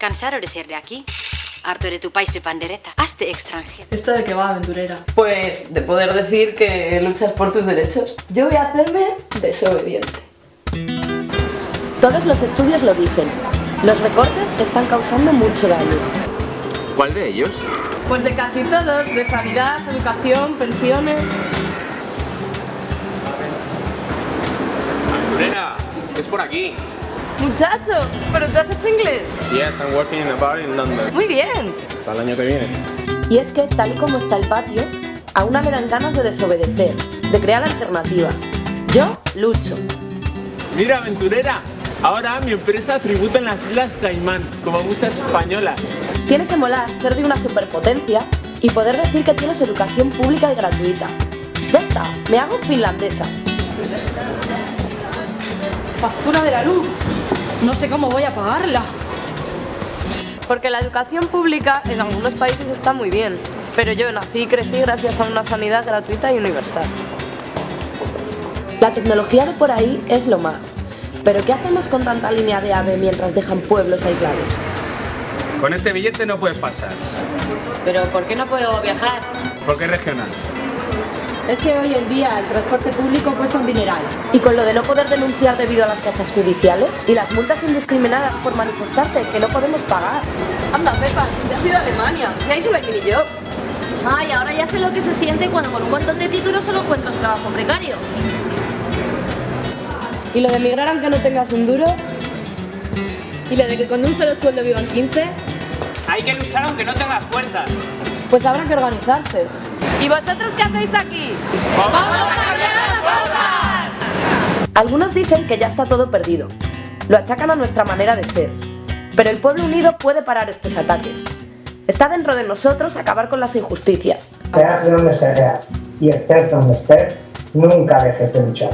Cansaro de ser de aquí. Harto de tu país de pandereta. Hazte extranjero. ¿Esto de qué va, aventurera? Pues de poder decir que luchas por tus derechos. Yo voy a hacerme desobediente. Todos los estudios lo dicen. Los recortes están causando mucho daño. ¿Cuál de ellos? Pues de casi todos, de sanidad, educación, pensiones... Aventurera, es por aquí. Muchacho, ¿pero tú has hecho inglés? Yes, I'm working in a bar in London. Muy bien. Para el año que viene. Y es que, tal y como está el patio, a una le dan ganas de desobedecer, de crear alternativas. Yo lucho. Mira, aventurera, ahora mi empresa tributa en las Islas Caimán, como muchas españolas. Tiene que molar ser de una superpotencia y poder decir que tienes educación pública y gratuita. Ya está, me hago finlandesa. Factura de la luz. No sé cómo voy a pagarla. Porque la educación pública en algunos países está muy bien, pero yo nací y crecí gracias a una sanidad gratuita y universal. La tecnología de por ahí es lo más. Pero ¿qué hacemos con tanta línea de AVE mientras dejan pueblos aislados? Con este billete no puedes pasar, ¿Pero por qué no puedo viajar? porque es regional. Es que hoy en día el transporte público cuesta un dineral. Y con lo de no poder denunciar debido a las casas judiciales y las multas indiscriminadas por manifestarte que no podemos pagar. Anda, Pepa, si te has ido a Alemania, si ahí solo hay mini job. Ay, ahora ya sé lo que se siente cuando con un montón de títulos solo encuentras trabajo precario. ¿Y lo de emigrar aunque no tengas un duro? ¿Y lo de que con un solo sueldo vivan 15? Hay que luchar aunque no tengas fuerzas. Pues habrá que organizarse. ¿Y vosotros qué hacéis aquí? Algunos dicen que ya está todo perdido. Lo achacan a nuestra manera de ser. Pero el pueblo unido puede parar estos ataques. Está dentro de nosotros acabar con las injusticias. Seas de donde seas y estés donde estés, nunca dejes de luchar.